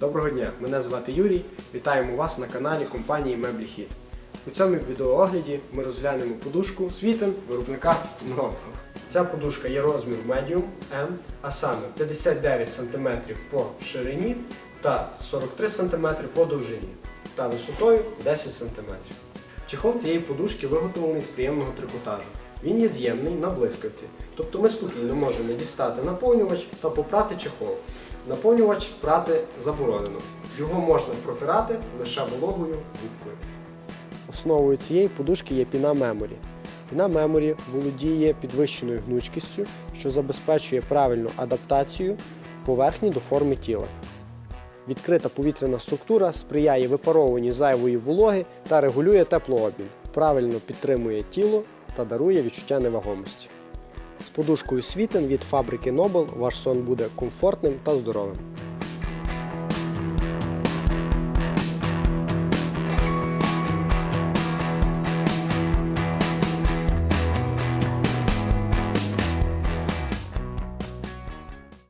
Доброго дня, мене звати Юрій. Вітаємо вас на каналі компанії Меблі Хіт. У цьому відеоогляді ми розглянемо подушку Світен виробника Нового. Ця подушка є розмір Medium M, а саме 59 см по ширині та 43 см по довжині та висотою 10 см. Чехол цієї подушки виготовлений з приємного трикотажу. Він є з'ємний на блискавці, тобто ми спокійно можемо дістати наповнювач та попрати чехол. Наповнювач прати заборонено. Його можна протирати лише вологою губкою. Основою цієї подушки є піна меморі. Піна меморі володіє підвищеною гнучкістю, що забезпечує правильну адаптацію поверхні до форми тіла. Відкрита повітряна структура сприяє випаровуванню зайвої вологи та регулює теплообмін, правильно підтримує тіло та дарує відчуття невагомості. З подушкою Світен від фабрики Nobel ваш сон буде комфортним та здоровим.